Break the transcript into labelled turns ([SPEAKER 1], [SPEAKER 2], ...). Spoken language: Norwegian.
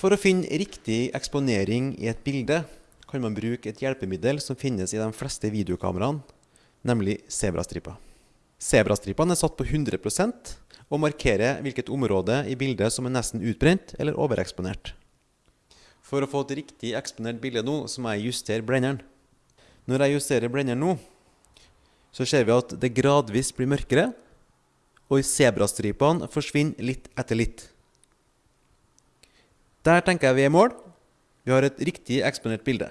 [SPEAKER 1] For å finne riktig eksponering i et bilde kan man bruke et hjelpemiddel som finnes i de fleste videokameraene, nemlig sebrastriper. Zebrastripene er satt på 100% og markerer hvilket område i bildet som er nesten utbrent eller overeksponert. For å få et riktig eksponert bilde nå, så må jeg justere blenderen. Når jeg justerer blenderen nå, så ser vi at det gradvis blir mørkere, og zebrastripene forsvinner litt etter litt. Der tenker jeg vi er i mål. Vi har et riktig eksponert bilde.